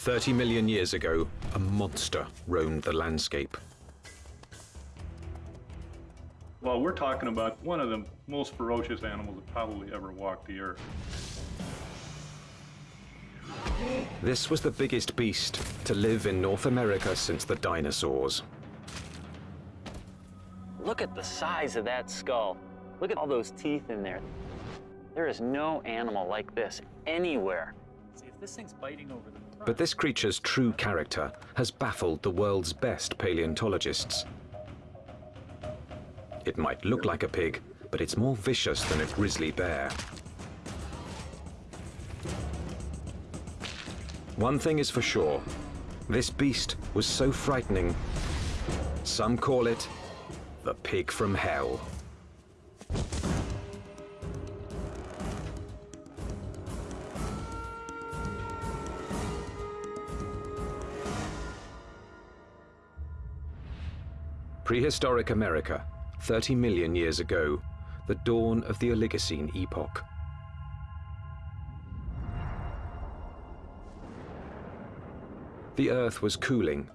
30 million years ago, a monster roamed the landscape. Well, we're talking about one of the most ferocious animals that probably ever walked the earth. This was the biggest beast to live in North America since the dinosaurs. Look at the size of that skull. Look at all those teeth in there. There is no animal like this anywhere. See, if this thing's biting over the front, But this creature's true character has baffled the world's best paleontologists. It might look like a pig, but it's more vicious than a grizzly bear. One thing is for sure, this beast was so frightening, some call it the pig from hell. Prehistoric America, 30 million years ago, the dawn of the Oligocene epoch. The Earth was cooling,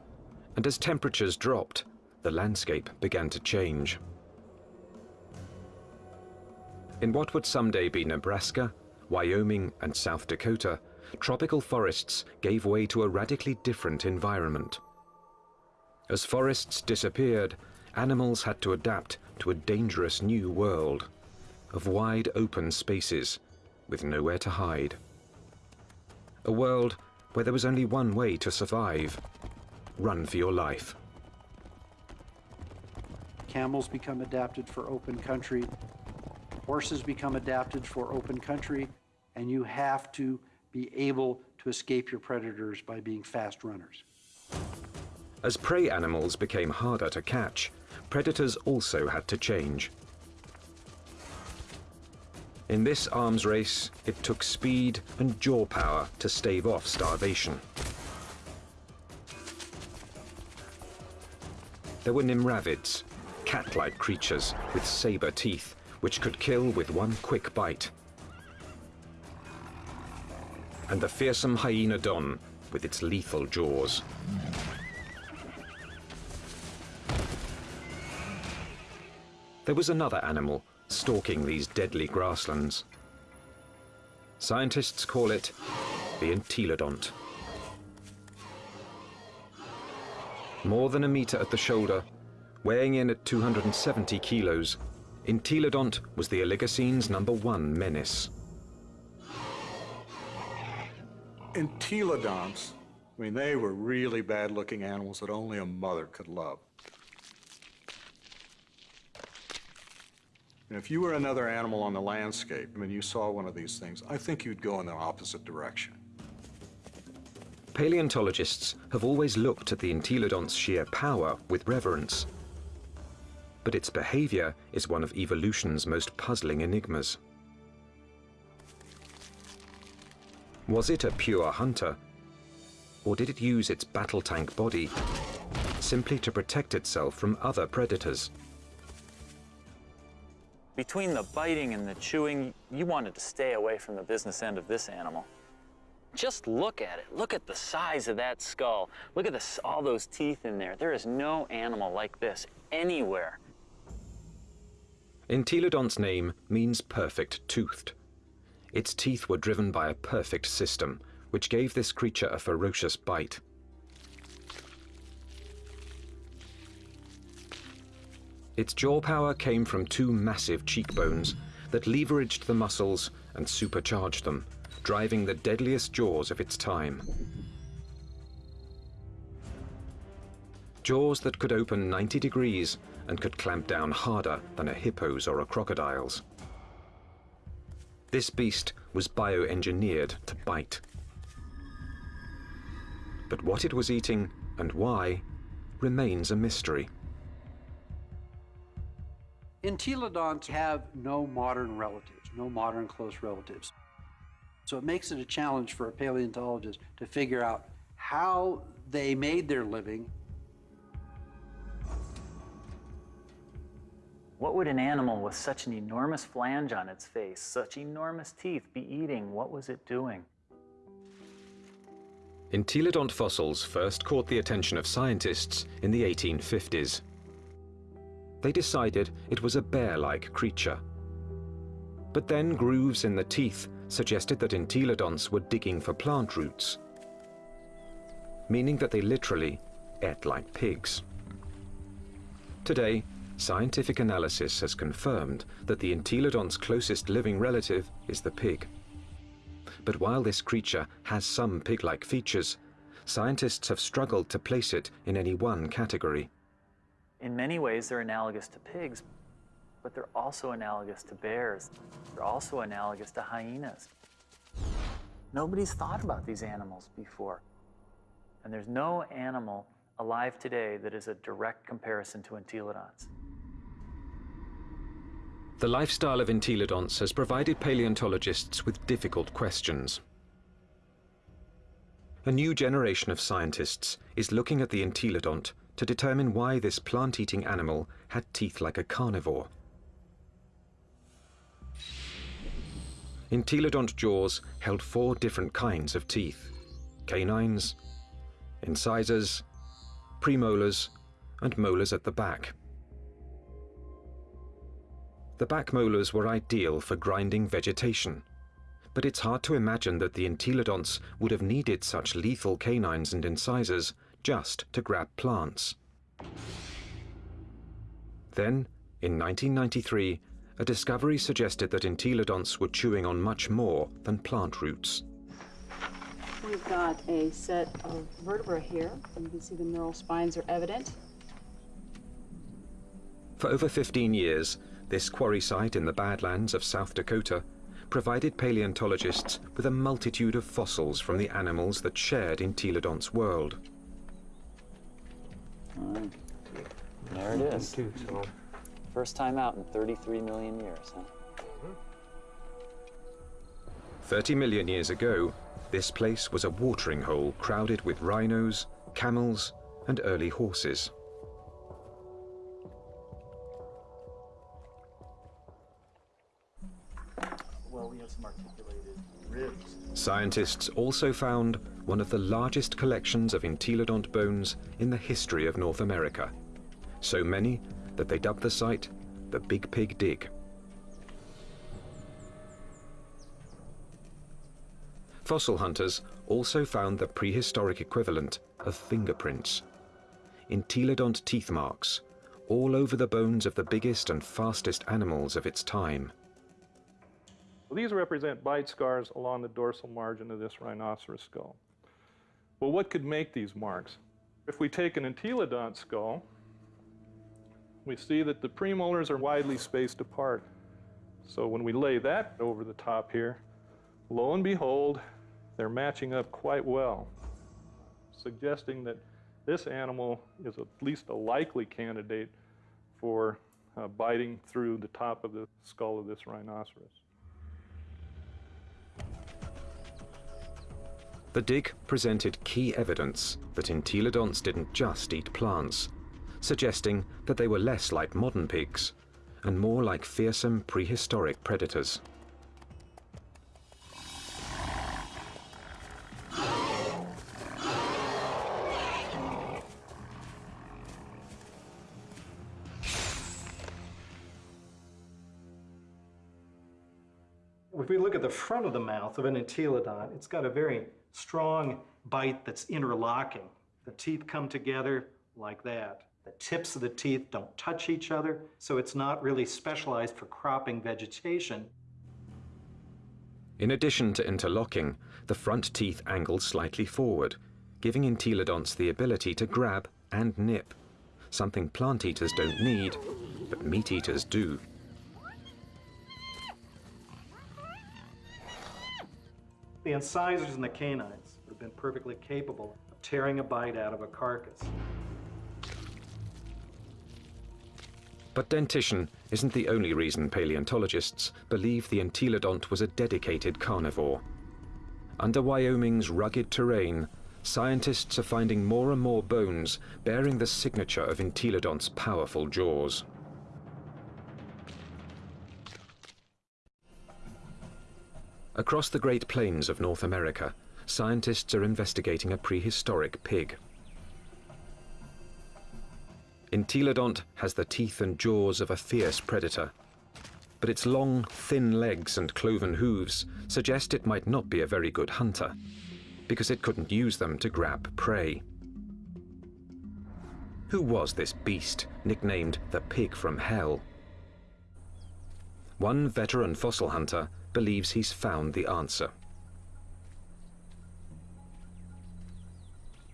and as temperatures dropped, the landscape began to change. In what would someday be Nebraska, Wyoming, and South Dakota, tropical forests gave way to a radically different environment. As forests disappeared, animals had to adapt to a dangerous new world of wide open spaces with nowhere to hide. A world where there was only one way to survive run for your life. Camels become adapted for open country, horses become adapted for open country, and you have to be able to escape your predators by being fast runners. As prey animals became harder to catch, predators also had to change. In this arms race, it took speed and jaw power to stave off starvation. There were nimravids, cat-like creatures with saber teeth, which could kill with one quick bite. And the fearsome hyenodon with its lethal jaws. There was another animal stalking these deadly grasslands. Scientists call it the entelodont. More than a meter at the shoulder, weighing in at 270 kilos, Entelodont was the Oligocene's number one menace. Entelodonts, I mean, they were really bad looking animals that only a mother could love. And if you were another animal on the landscape and you saw one of these things, I think you'd go in the opposite direction. Paleontologists have always looked at the Entelodont's sheer power with reverence. But its behavior is one of evolution's most puzzling enigmas. Was it a pure hunter? Or did it use its battle tank body simply to protect itself from other predators? Between the biting and the chewing, you wanted to stay away from the business end of this animal. Just look at it. Look at the size of that skull. Look at this, all those teeth in there. There is no animal like this anywhere. Entelodont's name means perfect toothed. Its teeth were driven by a perfect system, which gave this creature a ferocious bite. Its jaw power came from two massive cheekbones that leveraged the muscles and supercharged them, driving the deadliest jaws of its time. Jaws that could open 90 degrees and could clamp down harder than a hippo's or a crocodile's. This beast was bioengineered to bite. But what it was eating and why remains a mystery. Entelodonts have no modern relatives, no modern close relatives. So it makes it a challenge for a paleontologist to figure out how they made their living. What would an animal with such an enormous flange on its face, such enormous teeth be eating? What was it doing? Entelodont fossils first caught the attention of scientists in the 1850s. They decided it was a bear-like creature. But then grooves in the teeth suggested that entelodonts were digging for plant roots, meaning that they literally ate like pigs. Today, scientific analysis has confirmed that the entelodont's closest living relative is the pig. But while this creature has some pig-like features, scientists have struggled to place it in any one category. In many ways, they're analogous to pigs, but they're also analogous to bears. They're also analogous to hyenas. Nobody's thought about these animals before. And there's no animal alive today that is a direct comparison to entelodonts. The lifestyle of entelodonts has provided paleontologists with difficult questions. A new generation of scientists is looking at the entelodont to determine why this plant-eating animal had teeth like a carnivore. Entelodont jaws held four different kinds of teeth. Canines, incisors, premolars, and molars at the back. The back molars were ideal for grinding vegetation, but it's hard to imagine that the entelodonts would have needed such lethal canines and incisors just to grab plants. Then, in 1993, a discovery suggested that entelodonts were chewing on much more than plant roots. We've got a set of vertebrae here. You can see the neural spines are evident. For over 15 years, this quarry site in the Badlands of South Dakota provided paleontologists with a multitude of fossils from the animals that shared Entelodonts' world. There it is. First time out in 33 million years, huh? 30 million years ago, this place was a watering hole crowded with rhinos, camels, and early horses. Scientists also found one of the largest collections of entelodont bones in the history of North America. So many that they dubbed the site the Big Pig Dig. Fossil hunters also found the prehistoric equivalent of fingerprints. Entelodont teeth marks, all over the bones of the biggest and fastest animals of its time. These represent bite scars along the dorsal margin of this rhinoceros skull. Well, what could make these marks? If we take an entelodont skull, we see that the premolars are widely spaced apart. So when we lay that over the top here, lo and behold, they're matching up quite well, suggesting that this animal is at least a likely candidate for uh, biting through the top of the skull of this rhinoceros. The dig presented key evidence that entelodonts didn't just eat plants, suggesting that they were less like modern pigs and more like fearsome prehistoric predators. If we look at the front of the mouth of an entelodont, it's got a very strong bite that's interlocking. The teeth come together like that. The tips of the teeth don't touch each other, so it's not really specialized for cropping vegetation. In addition to interlocking, the front teeth angle slightly forward, giving entelodonts the ability to grab and nip, something plant eaters don't need, but meat eaters do. The incisors and the canines would have been perfectly capable of tearing a bite out of a carcass. But dentition isn't the only reason paleontologists believe the entelodont was a dedicated carnivore. Under Wyoming's rugged terrain, scientists are finding more and more bones bearing the signature of entelodont's powerful jaws. Across the Great Plains of North America, scientists are investigating a prehistoric pig. Entelodont has the teeth and jaws of a fierce predator, but its long, thin legs and cloven hooves suggest it might not be a very good hunter, because it couldn't use them to grab prey. Who was this beast, nicknamed the Pig from Hell? One veteran fossil hunter believes he's found the answer.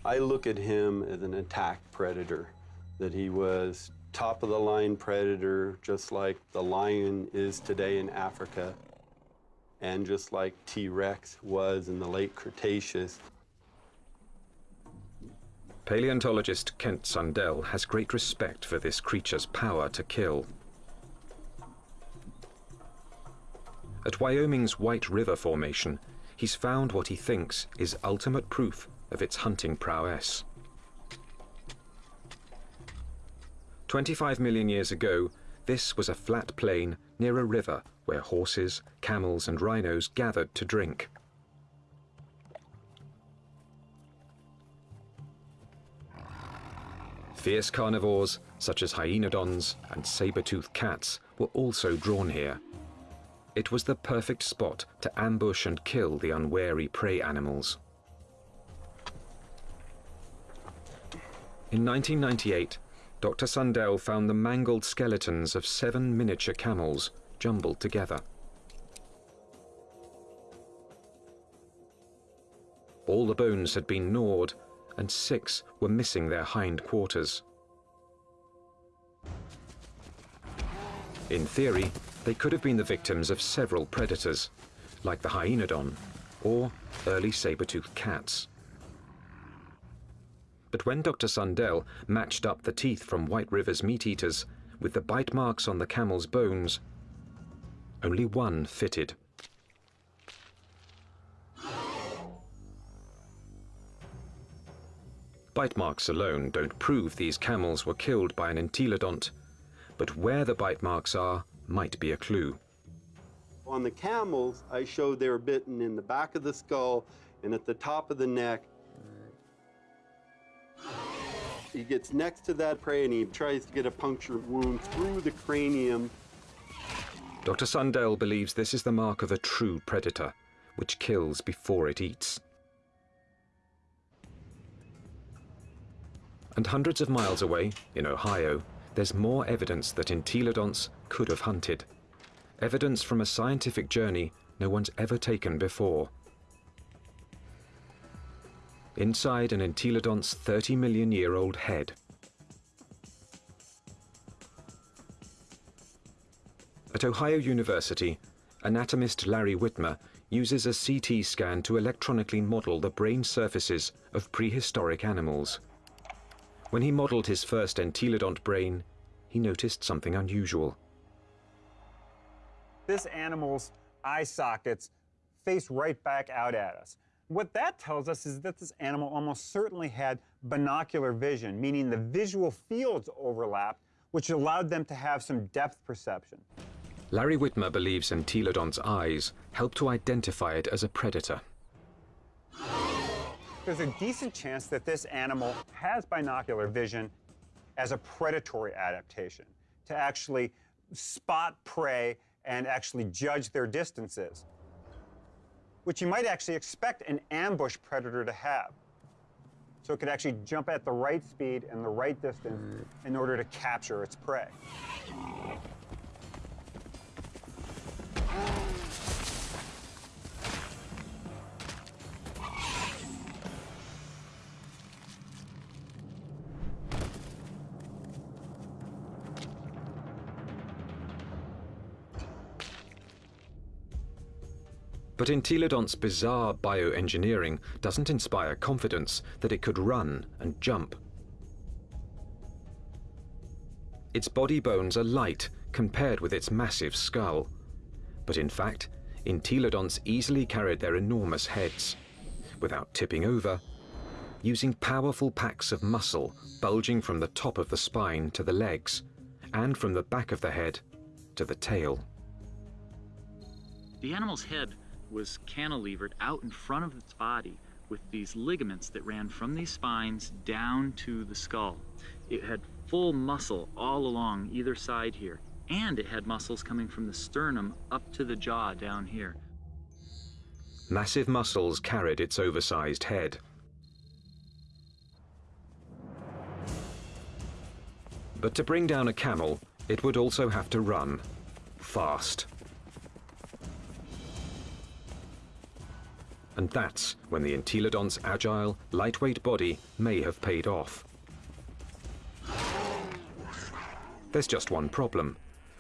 I look at him as an attack predator, that he was top of the line predator, just like the lion is today in Africa, and just like T Rex was in the late Cretaceous. Paleontologist Kent Sundell has great respect for this creature's power to kill. At Wyoming's White River Formation, he's found what he thinks is ultimate proof of its hunting prowess. 25 million years ago, this was a flat plain near a river where horses, camels and rhinos gathered to drink. Fierce carnivores, such as hyenodons and saber-toothed cats, were also drawn here. It was the perfect spot to ambush and kill the unwary prey animals. In 1998, Dr. Sundell found the mangled skeletons of seven miniature camels jumbled together. All the bones had been gnawed, and six were missing their hind quarters. In theory, they could have been the victims of several predators, like the hyenodon or early saber-toothed cats. But when Dr. Sundell matched up the teeth from White River's meat-eaters with the bite marks on the camel's bones, only one fitted. Bite marks alone don't prove these camels were killed by an entelodont, but where the bite marks are might be a clue. On the camels, I showed they were bitten in the back of the skull and at the top of the neck. He gets next to that prey and he tries to get a puncture wound through the cranium. Dr. Sundell believes this is the mark of a true predator, which kills before it eats. And hundreds of miles away, in Ohio, there's more evidence that entelodonts could have hunted. Evidence from a scientific journey no one's ever taken before. Inside an entelodont's 30 million year old head. At Ohio University, anatomist Larry Witmer uses a CT scan to electronically model the brain surfaces of prehistoric animals. When he modeled his first entelodont brain, he noticed something unusual. This animal's eye sockets face right back out at us. What that tells us is that this animal almost certainly had binocular vision, meaning the visual fields overlapped, which allowed them to have some depth perception. Larry Witmer believes entelodont's eyes help to identify it as a predator there's a decent chance that this animal has binocular vision as a predatory adaptation to actually spot prey and actually judge their distances, which you might actually expect an ambush predator to have. So it could actually jump at the right speed and the right distance hmm. in order to capture its prey. But Entelodont's bizarre bioengineering doesn't inspire confidence that it could run and jump. Its body bones are light compared with its massive skull. But in fact, Entelodonts easily carried their enormous heads, without tipping over, using powerful packs of muscle bulging from the top of the spine to the legs, and from the back of the head to the tail. The animal's head was cantilevered out in front of its body with these ligaments that ran from these spines down to the skull. It had full muscle all along either side here, and it had muscles coming from the sternum up to the jaw down here. Massive muscles carried its oversized head. But to bring down a camel, it would also have to run fast. And that's when the Entelodont's agile, lightweight body may have paid off. There's just one problem.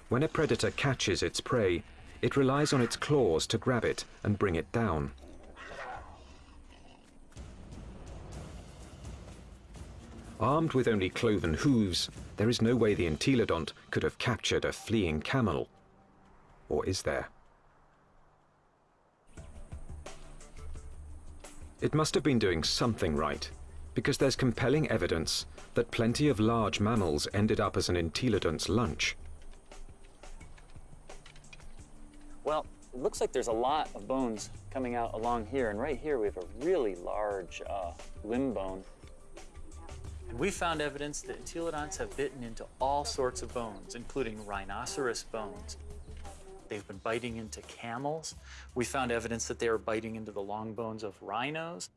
When a predator catches its prey, it relies on its claws to grab it and bring it down. Armed with only cloven hooves, there is no way the entelodont could have captured a fleeing camel. Or is there? It must have been doing something right, because there's compelling evidence that plenty of large mammals ended up as an entelodont's lunch. Well, it looks like there's a lot of bones coming out along here, and right here we have a really large uh, limb bone. And we found evidence that entelodonts have bitten into all sorts of bones, including rhinoceros bones. They've been biting into camels. We found evidence that they were biting into the long bones of rhinos.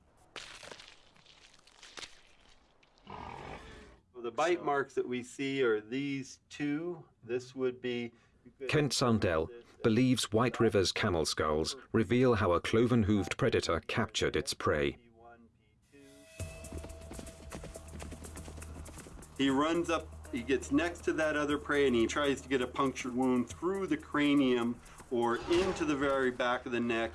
The bite marks that we see are these two. This would be. Kent Sundell believes White River's camel skulls reveal how a cloven-hooved predator captured its prey. He runs up, he gets next to that other prey and he tries to get a punctured wound through the cranium or into the very back of the neck.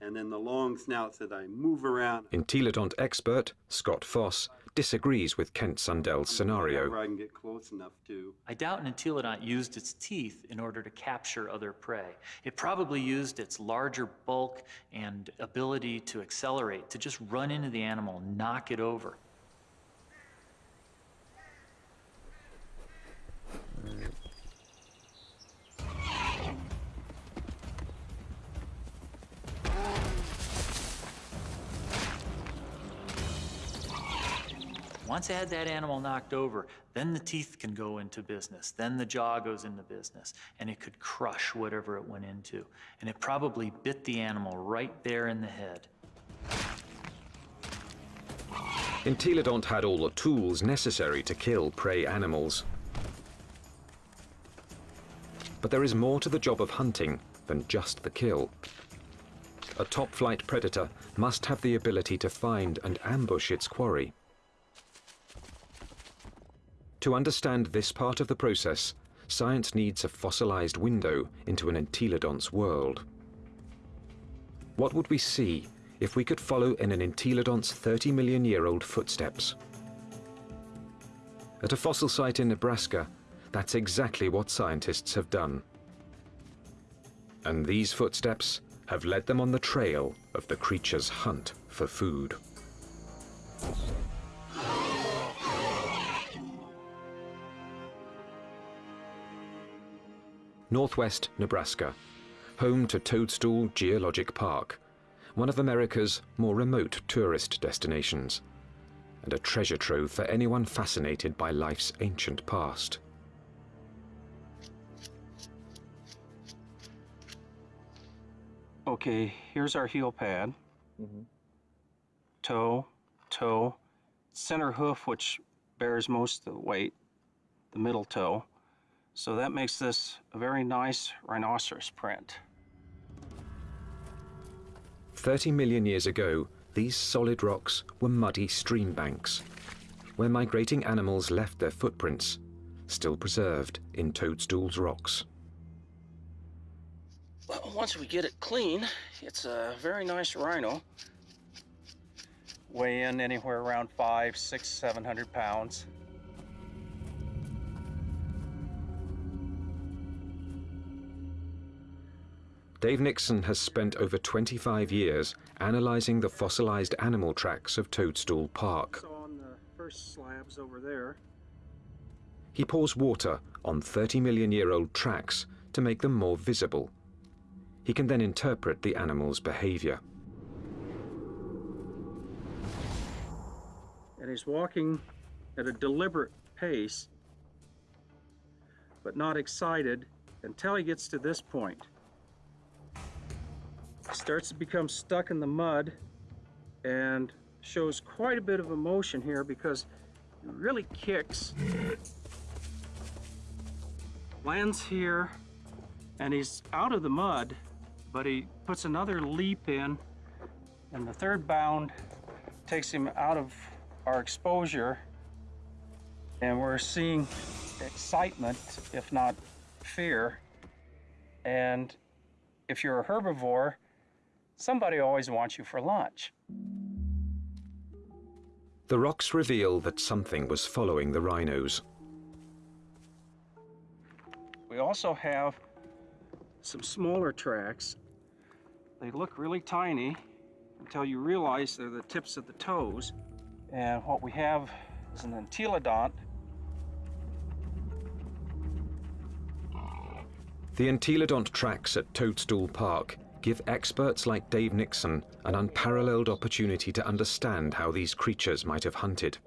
And then the long snouts that I move around. Entelodont expert Scott Foss disagrees with Kent Sundell's scenario. I can get close enough to. I doubt an entelodont used its teeth in order to capture other prey. It probably used its larger bulk and ability to accelerate to just run into the animal, knock it over. Once I had that animal knocked over, then the teeth can go into business. Then the jaw goes into business, and it could crush whatever it went into. And it probably bit the animal right there in the head. Entelodont had all the tools necessary to kill prey animals. But there is more to the job of hunting than just the kill. A top-flight predator must have the ability to find and ambush its quarry. To understand this part of the process, science needs a fossilized window into an entelodont's world. What would we see if we could follow in an entelodont's 30 million year old footsteps? At a fossil site in Nebraska, that's exactly what scientists have done. And these footsteps have led them on the trail of the creature's hunt for food. Northwest Nebraska, home to Toadstool Geologic Park, one of America's more remote tourist destinations, and a treasure trove for anyone fascinated by life's ancient past. Okay, here's our heel pad. Mm-hmm. Toe, toe, center hoof, which bears most of the weight, the middle toe. So that makes this a very nice rhinoceros print. 30 million years ago, these solid rocks were muddy stream banks, where migrating animals left their footprints, still preserved in Toadstool's rocks. Well, once we get it clean, it's a very nice rhino. Weigh in anywhere around five, six, seven hundred pounds. Dave Nixon has spent over 25 years analyzing the fossilized animal tracks of Toadstool Park. So on the first slabs over there, He pours water on 30 million year old tracks to to make them more visible. He can then interpret the animal's behavior. And he's walking at a deliberate pace, but not excited until he gets to this point. He Starts to become stuck in the mud and shows quite a bit of emotion here because he really kicks. Lands here and he's out of the mud, but he puts another leap in and the third bound takes him out of our exposure and we're seeing excitement, if not fear. And if you're a herbivore, somebody always wants you for lunch. The rocks reveal that something was following the rhinos. We also have some smaller tracks. They look really tiny until you realize they're the tips of the toes. And what we have is an entelodont The entelodont tracks at Toadstool Park give experts like Dave Nixon an unparalleled opportunity to understand how these creatures might have hunted.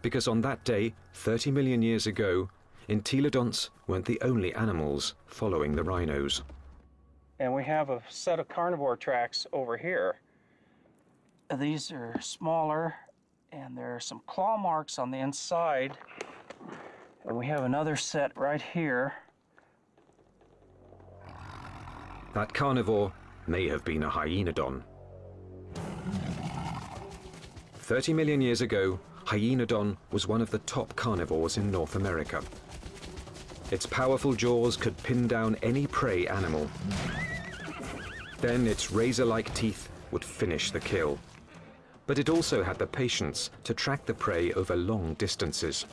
Because on that day, 30 million years ago, entelodonts weren't the only animals following the rhinos. And we have a set of carnivore tracks over here. These are smaller and there are some claw marks on the inside. And we have another set right here. That carnivore may have been a hyenodon. 30 million years ago, hyenodon was one of the top carnivores in North America. Its powerful jaws could pin down any prey animal. Then its razor-like teeth would finish the kill. But it also had the patience to track the prey over long distances.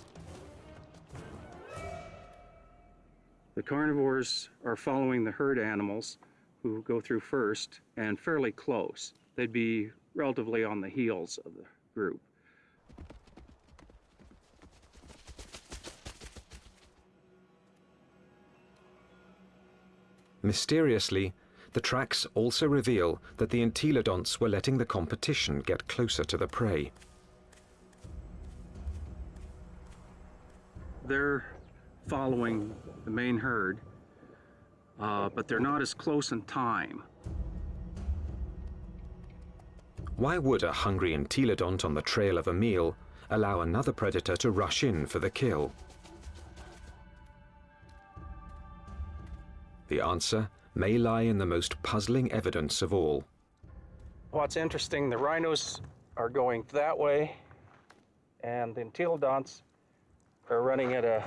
The carnivores are following the herd animals who go through first and fairly close. They'd be relatively on the heels of the group. Mysteriously, the tracks also reveal that the entelodonts were letting the competition get closer to the prey. They're following the main herd, uh, but they're not as close in time. Why would a hungry entelodont on the trail of a meal allow another predator to rush in for the kill? The answer may lie in the most puzzling evidence of all. What's interesting, the rhinos are going that way, and the entelodonts are running at a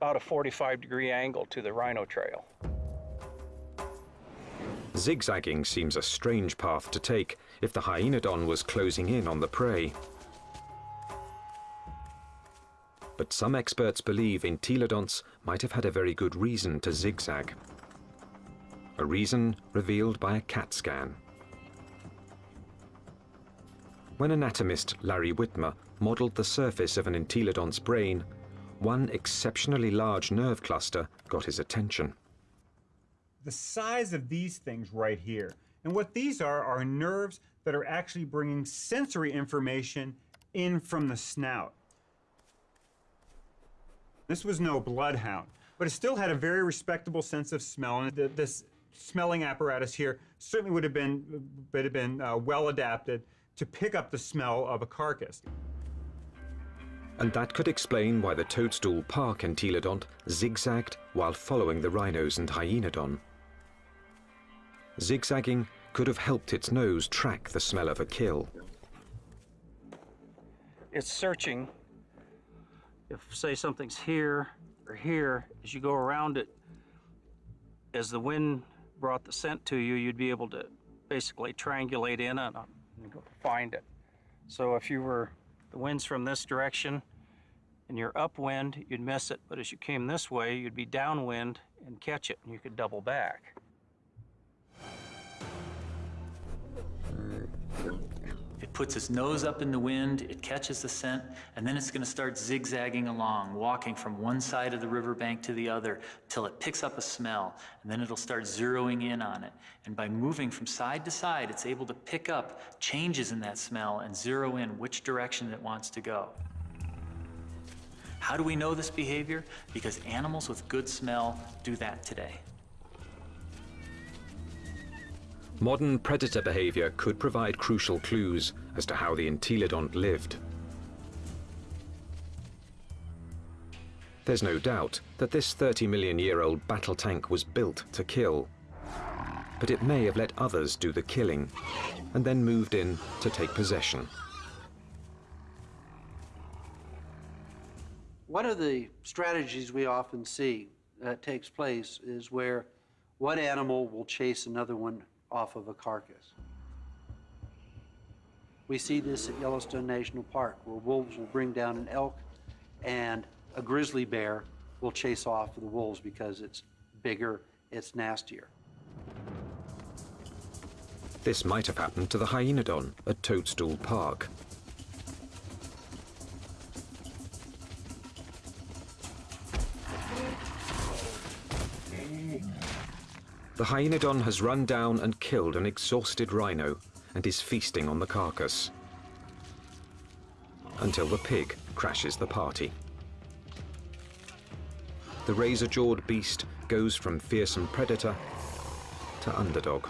about a 45 degree angle to the rhino trail. Zigzagging seems a strange path to take if the hyenodon was closing in on the prey. But some experts believe entelodonts might have had a very good reason to zigzag. A reason revealed by a CAT scan. When anatomist Larry Witmer modeled the surface of an entelodont's brain, one exceptionally large nerve cluster got his attention. The size of these things right here. And what these are are nerves that are actually bringing sensory information in from the snout. This was no bloodhound, but it still had a very respectable sense of smell. And this smelling apparatus here certainly would have been, would have been uh, well adapted to pick up the smell of a carcass. And that could explain why the Toadstool Park entelodont zigzagged while following the rhinos and hyenodon. Zigzagging could have helped its nose track the smell of a kill. It's searching. If, say, something's here or here, as you go around it, as the wind brought the scent to you, you'd be able to basically triangulate in on it and find it. So if you were the wind's from this direction and you're upwind, you'd miss it. But as you came this way, you'd be downwind and catch it and you could double back. Puts its nose up in the wind, it catches the scent, and then it's going to start zigzagging along, walking from one side of the riverbank to the other until it picks up a smell, and then it'll start zeroing in on it. And by moving from side to side, it's able to pick up changes in that smell and zero in which direction it wants to go. How do we know this behavior? Because animals with good smell do that today. Modern predator behavior could provide crucial clues as to how the entelodont lived. There's no doubt that this 30 million year old battle tank was built to kill. But it may have let others do the killing and then moved in to take possession. One of the strategies we often see that takes place is where one animal will chase another one off of a carcass. We see this at Yellowstone National Park, where wolves will bring down an elk and a grizzly bear will chase off the wolves because it's bigger, it's nastier. This might have happened to the hyenodon at Toadstool Park. The hyenodon has run down and killed an exhausted rhino and is feasting on the carcass. Until the pig crashes the party. The razor-jawed beast goes from fearsome predator to underdog.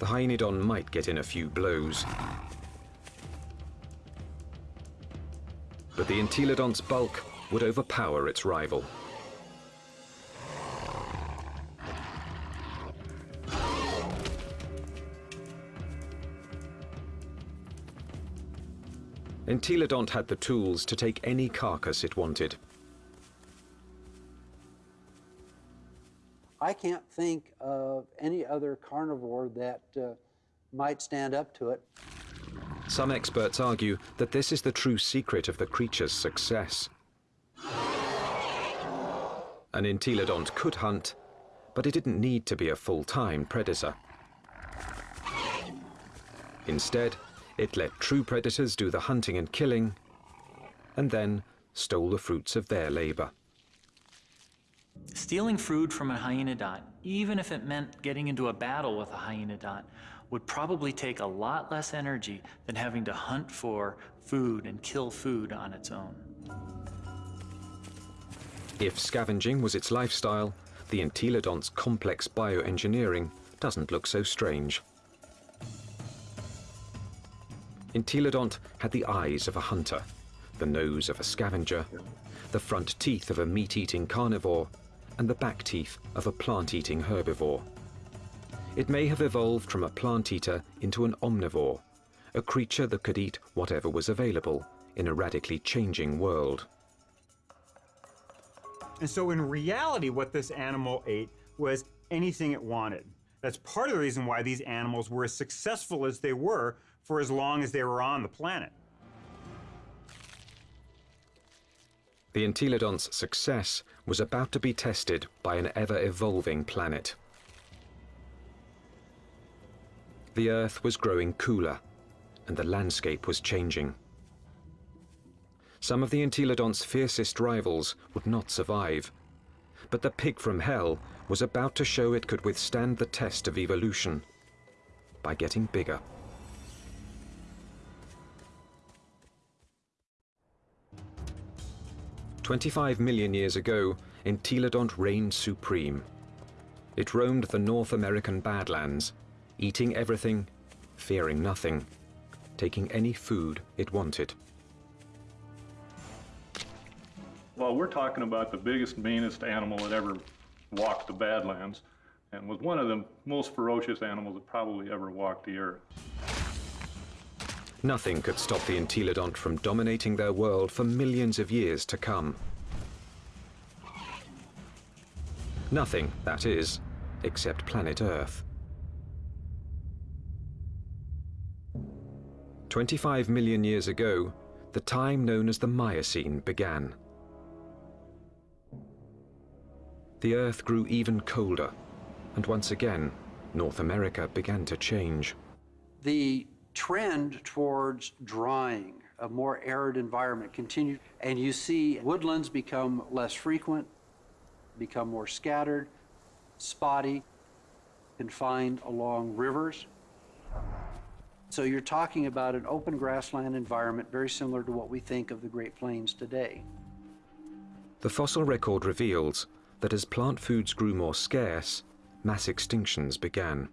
The hyenodon might get in a few blows. But the entelodont's bulk would overpower its rival. Entelodont had the tools to take any carcass it wanted. I can't think of any other carnivore that uh, might stand up to it. Some experts argue that this is the true secret of the creature's success. An entelodont could hunt, but it didn't need to be a full-time predator. Instead, it let true predators do the hunting and killing, and then stole the fruits of their labor. Stealing food from a hyenodont, even if it meant getting into a battle with a hyenodont, would probably take a lot less energy than having to hunt for food and kill food on its own. If scavenging was its lifestyle, the entelodont's complex bioengineering doesn't look so strange. Entelodont had the eyes of a hunter, the nose of a scavenger, the front teeth of a meat-eating carnivore, and the back teeth of a plant-eating herbivore. It may have evolved from a plant-eater into an omnivore, a creature that could eat whatever was available in a radically changing world. And so in reality, what this animal ate was anything it wanted. That's part of the reason why these animals were as successful as they were for as long as they were on the planet. The entelodont's success was about to be tested by an ever-evolving planet. The Earth was growing cooler, and the landscape was changing. Some of the entelodont's fiercest rivals would not survive, but the pig from hell was about to show it could withstand the test of evolution by getting bigger. 25 million years ago, Entelodont reigned supreme. It roamed the North American Badlands, eating everything, fearing nothing, taking any food it wanted. Well, we're talking about the biggest, meanest animal that ever walked the Badlands and was one of the most ferocious animals that probably ever walked the earth. Nothing could stop the entelodont from dominating their world for millions of years to come. Nothing, that is, except planet Earth. 25 million years ago, the time known as the Miocene began. The Earth grew even colder, and once again, North America began to change. The trend towards drying, a more arid environment continued, and you see woodlands become less frequent, become more scattered, spotty, confined along rivers. So you're talking about an open grassland environment very similar to what we think of the Great Plains today. The fossil record reveals that as plant foods grew more scarce, mass extinctions began.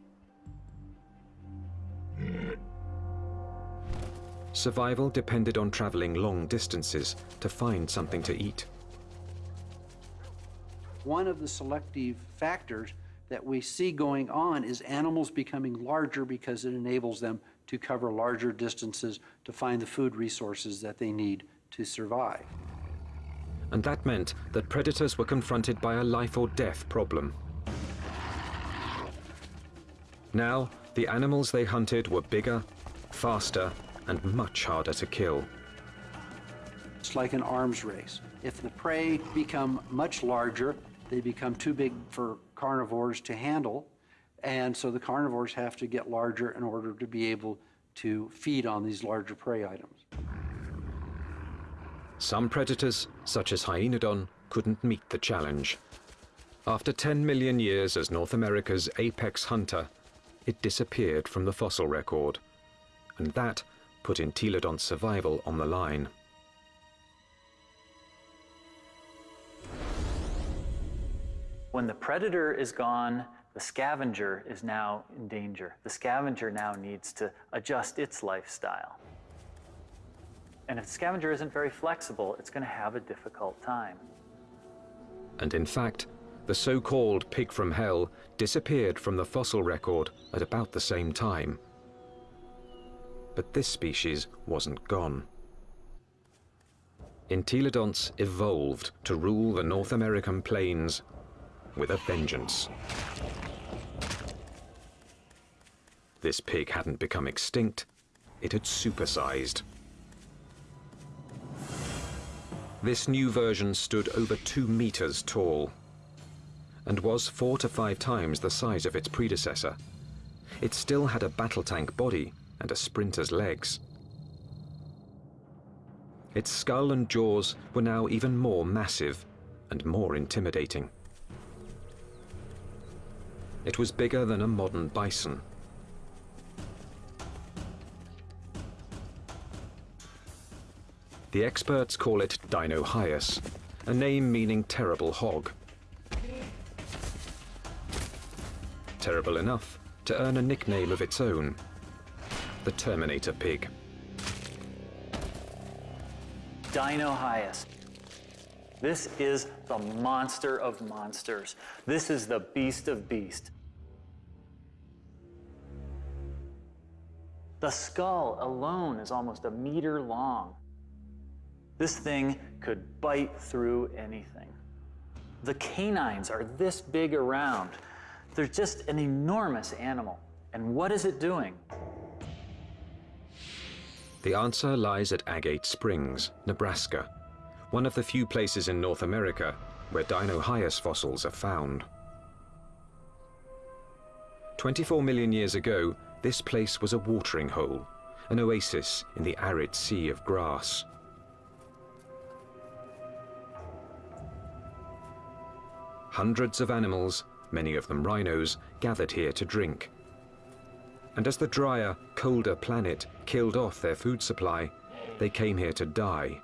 Survival depended on traveling long distances to find something to eat. One of the selective factors that we see going on is animals becoming larger because it enables them to cover larger distances to find the food resources that they need to survive. And that meant that predators were confronted by a life or death problem. Now, the animals they hunted were bigger, faster, and much harder to kill. It's like an arms race. If the prey become much larger, they become too big for carnivores to handle, and so the carnivores have to get larger in order to be able to feed on these larger prey items. Some predators, such as Hyaenodon, couldn't meet the challenge. After 10 million years as North America's apex hunter, it disappeared from the fossil record. And that put Entelodont's survival on the line. When the predator is gone, the scavenger is now in danger. The scavenger now needs to adjust its lifestyle. And if the scavenger isn't very flexible, it's going to have a difficult time. And in fact, the so-called pig from hell disappeared from the fossil record at about the same time. But this species wasn't gone. Entelodonts evolved to rule the North American plains with a vengeance. This pig hadn't become extinct, it had supersized. This new version stood over two meters tall and was four to five times the size of its predecessor. It still had a battle tank body and a sprinter's legs. Its skull and jaws were now even more massive and more intimidating. It was bigger than a modern bison. The experts call it Dinohyus, a name meaning terrible hog. Terrible enough to earn a nickname of its own, the Terminator pig. Dinohyus. This is the monster of monsters. This is the beast of beasts. The skull alone is almost a meter long. This thing could bite through anything. The canines are this big around. They're just an enormous animal. And what is it doing? The answer lies at Agate Springs, Nebraska, one of the few places in North America where Dinohyus fossils are found. 24 million years ago, this place was a watering hole, an oasis in the arid sea of grass. Hundreds of animals, many of them rhinos, gathered here to drink. And as the drier, colder planet killed off their food supply, they came here to die,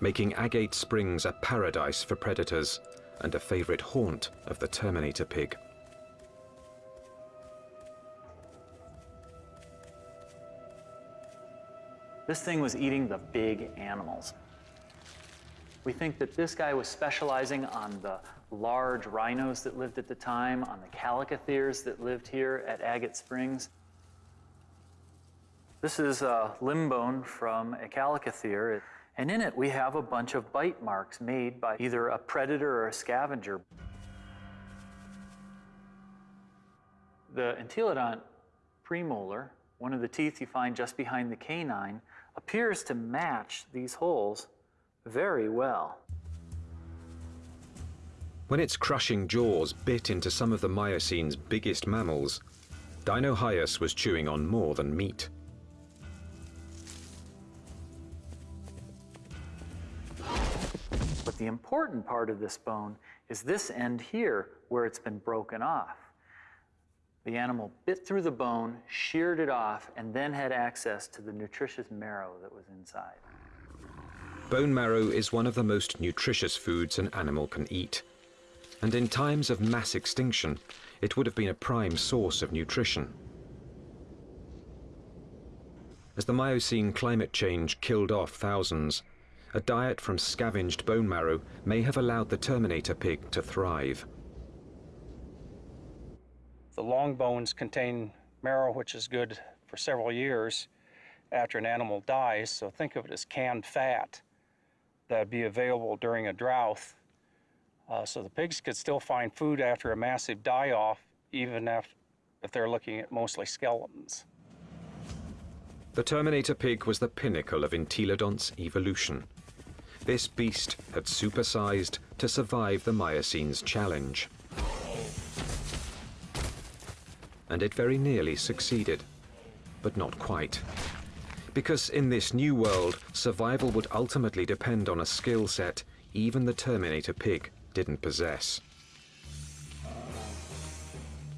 making Agate Springs a paradise for predators and a favorite haunt of the Terminator pig. This thing was eating the big animals. We think that this guy was specializing on the large rhinos that lived at the time, on the chalicotheres that lived here at Agate Springs. This is a limb bone from a chalicothere, and in it we have a bunch of bite marks made by either a predator or a scavenger. The entelodont premolar, one of the teeth you find just behind the canine, appears to match these holes very well. When its crushing jaws bit into some of the Miocene's biggest mammals, Dinohyus was chewing on more than meat. The important part of this bone is this end here where it's been broken off. The animal bit through the bone, sheared it off, and then had access to the nutritious marrow that was inside. Bone marrow is one of the most nutritious foods an animal can eat. And in times of mass extinction, it would have been a prime source of nutrition. As the Miocene climate change killed off thousands, a diet from scavenged bone marrow may have allowed the Terminator pig to thrive. The long bones contain marrow, which is good for several years after an animal dies. So think of it as canned fat that would be available during a drought. Uh, so the pigs could still find food after a massive die-off, even if, if they're looking at mostly skeletons. The Terminator pig was the pinnacle of Entelodonts evolution. This beast had supersized to survive the Miocene's challenge. And it very nearly succeeded, but not quite. Because in this new world, survival would ultimately depend on a skill set even the Terminator pig didn't possess.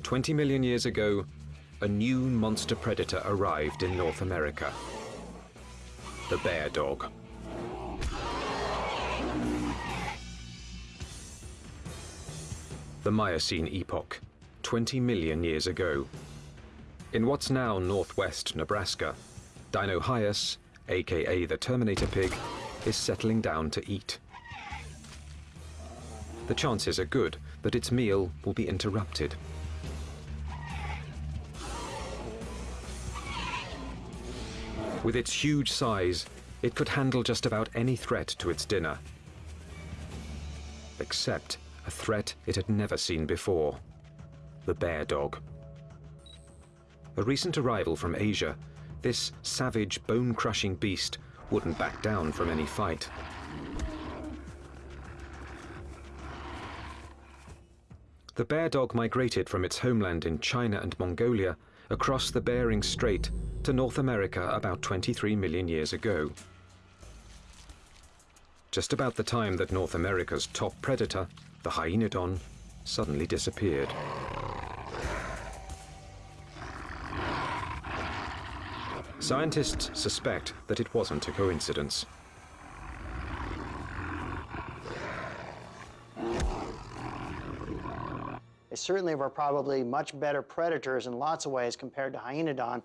20 million years ago, a new monster predator arrived in North America. The bear dog. The Miocene epoch, 20 million years ago. In what's now northwest Nebraska, Dinohyus, aka the Terminator pig, is settling down to eat. The chances are good that its meal will be interrupted. With its huge size, it could handle just about any threat to its dinner. Except a threat it had never seen before. The bear dog. A recent arrival from Asia, this savage, bone-crushing beast wouldn't back down from any fight. The bear dog migrated from its homeland in China and Mongolia across the Bering Strait to North America about 23 million years ago. Just about the time that North America's top predator, the hyaenodon, suddenly disappeared. Scientists suspect that it wasn't a coincidence. They certainly were probably much better predators in lots of ways compared to Hyaenodon.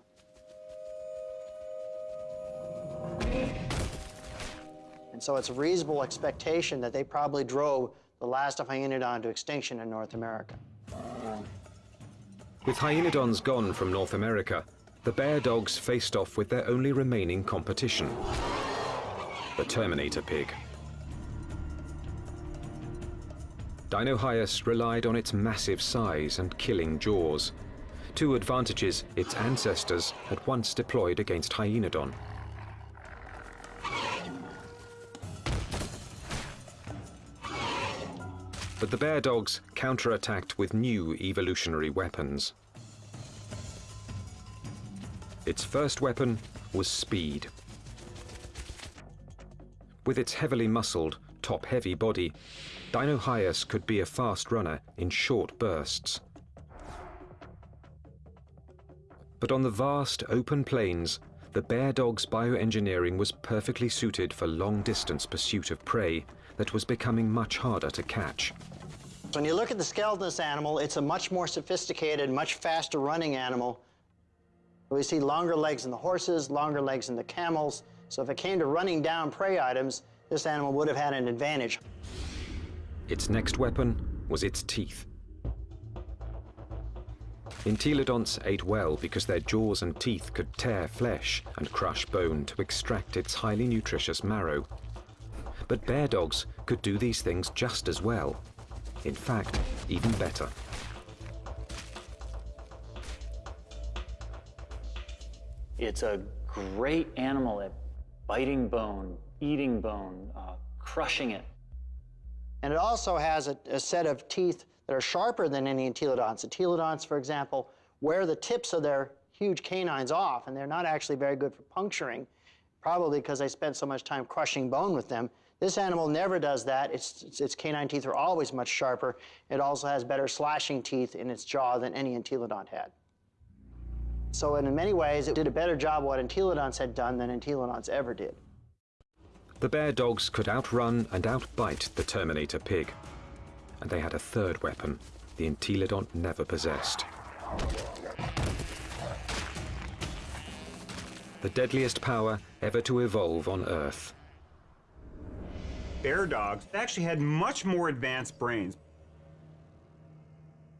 And so it's a reasonable expectation that they probably drove the last of Hyaenodon to extinction in North America. With hyaenodons gone from North America, the bear dogs faced off with their only remaining competition, the Terminator pig. Dinohyus relied on its massive size and killing jaws, two advantages its ancestors had once deployed against Hyaenodon. But the bear dogs counterattacked with new evolutionary weapons. Its first weapon was speed. With its heavily muscled, top-heavy body, Dinohyus could be a fast runner in short bursts. But on the vast open plains, the bear dog's bioengineering was perfectly suited for long-distance pursuit of prey that was becoming much harder to catch. When you look at the skeleton of this animal, it's a much more sophisticated, much faster running animal. We see longer legs in the horses, longer legs in the camels. So if it came to running down prey items, this animal would have had an advantage. Its next weapon was its teeth. Entelodonts ate well because their jaws and teeth could tear flesh and crush bone to extract its highly nutritious marrow. But bear dogs could do these things just as well. In fact, even better. It's a great animal at biting bone, eating bone, uh, crushing it. And it also has a, a, set of teeth that are sharper than any entelodonts. Entelodonts, for example, wear the tips of their huge canines off, and they're not actually very good for puncturing, probably because they spent so much time crushing bone with them. This animal never does that. Its, its, canine teeth are always much sharper. It also has better slashing teeth in its jaw than any entelodont had. So in many ways, it did a better job what entelodonts had done than entelodonts ever did. The bear dogs could outrun and outbite the Terminator pig. And they had a third weapon the entelodont never possessed. The deadliest power ever to evolve on Earth. Bear dogs actually had much more advanced brains.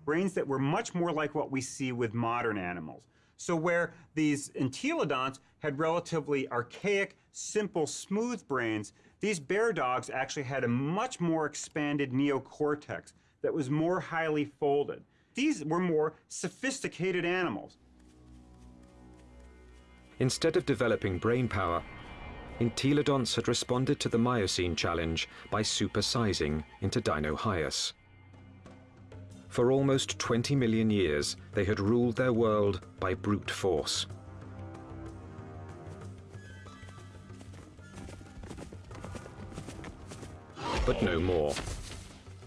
Brains that were much more like what we see with modern animals. So where these entelodonts had relatively archaic, simple, smooth brains, these bear dogs actually had a much more expanded neocortex that was more highly folded. These were more sophisticated animals. Instead of developing brain power, entelodonts had responded to the Miocene challenge by supersizing into Dinohyus. For almost 20 million years, they had ruled their world by brute force. But no more.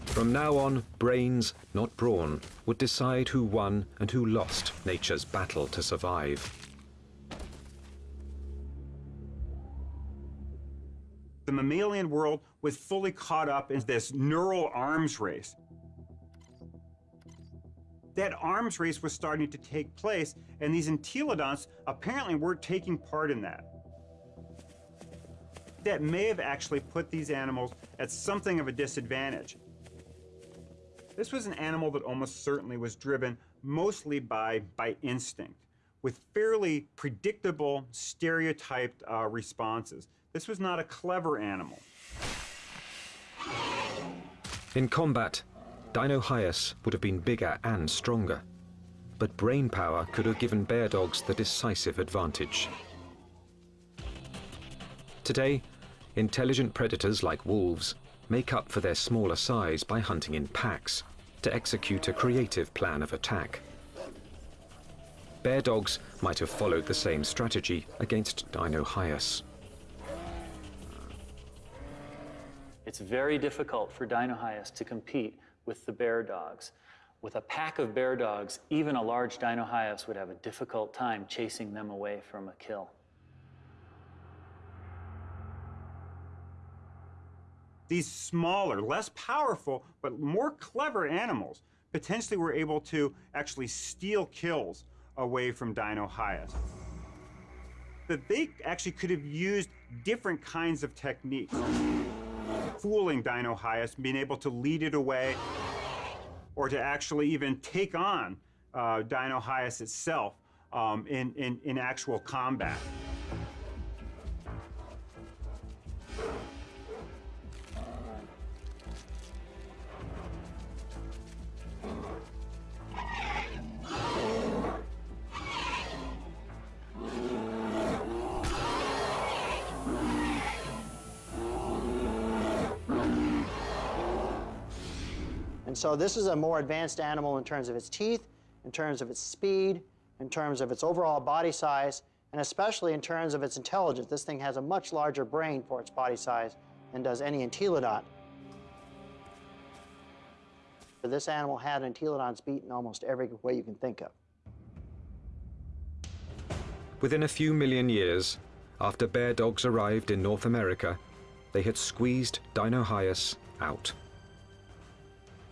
From now on, brains, not brawn, would decide who won and who lost nature's battle to survive. Mammalian world was fully caught up in this neural arms race that arms race was starting to take place, and these entelodonts apparently were taking part in that. That may have actually put these animals at something of a disadvantage. This was an animal that almost certainly was driven mostly by, by instinct, with fairly predictable, stereotyped uh, responses. This was not a clever animal. In combat, Dinohyus would have been bigger and stronger, but brain power could have given bear dogs the decisive advantage. Today, intelligent predators like wolves make up for their smaller size by hunting in packs to execute a creative plan of attack. Bear dogs might have followed the same strategy against Dinohyus. It's very difficult for Dinohyus to compete with the bear dogs. With a pack of bear dogs, even a large Dinohyus would have a difficult time chasing them away from a kill. These smaller, less powerful, but more clever animals potentially were able to actually steal kills away from Dinohyus. That they actually could have used different kinds of techniques fooling Dinohyus, being able to lead it away, or to actually even take on uh, Dinohyus itself um, in, in, in actual combat. And so this is a more advanced animal in terms of its teeth, in terms of its speed, in terms of its overall body size, and especially in terms of its intelligence. This thing has a much larger brain for its body size than does any entelodont. This animal had entelodonts beat in almost every way you can think of. Within a few million years, after bear dogs arrived in North America, they had squeezed Dinohyus out.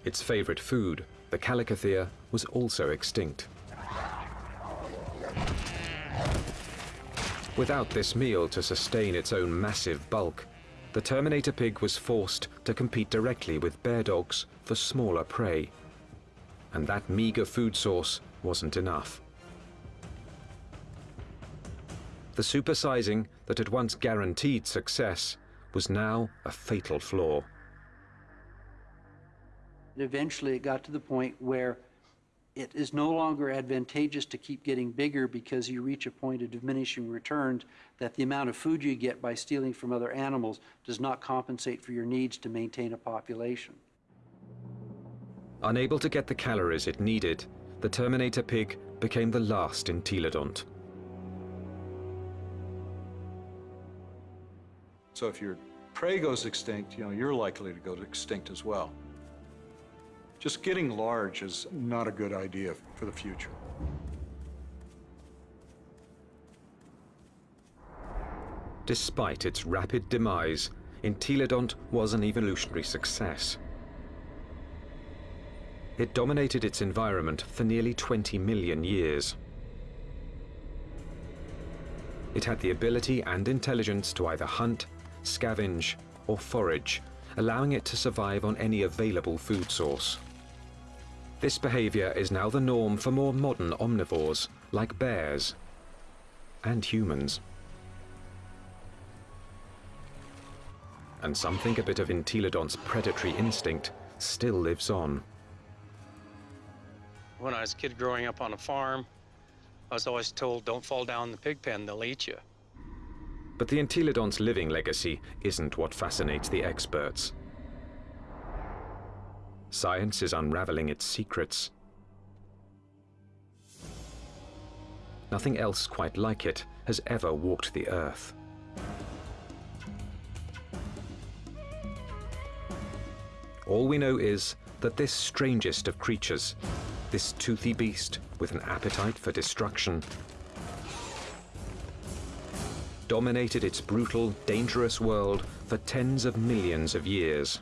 Its favorite food, the Chalicothere, was also extinct. Without this meal to sustain its own massive bulk, the Terminator pig was forced to compete directly with bear dogs for smaller prey. And that meager food source wasn't enough. The supersizing that had once guaranteed success was now a fatal flaw. Eventually, it got to the point where it is no longer advantageous to keep getting bigger because you reach a point of diminishing returns that the amount of food you get by stealing from other animals does not compensate for your needs to maintain a population. Unable to get the calories it needed, the Terminator pig became the last entelodont. So if your prey goes extinct, you know, you're likely to go extinct as well. Just getting large is not a good idea for the future. Despite its rapid demise, Entelodont was an evolutionary success. It dominated its environment for nearly 20 million years. It had the ability and intelligence to either hunt, scavenge, or forage, allowing it to survive on any available food source. This behavior is now the norm for more modern omnivores, like bears and humans. And some think a bit of Entelodont's predatory instinct still lives on. When I was a kid growing up on a farm, I was always told, don't fall down the pig pen, they'll eat you. But the Entelodont's living legacy isn't what fascinates the experts. Science is unraveling its secrets. Nothing else quite like it has ever walked the Earth. All we know is that this strangest of creatures, this toothy beast with an appetite for destruction, dominated its brutal, dangerous world for tens of millions of years.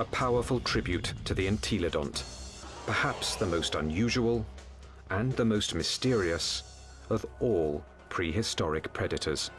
A powerful tribute to the Entelodont, perhaps the most unusual and the most mysterious of all prehistoric predators.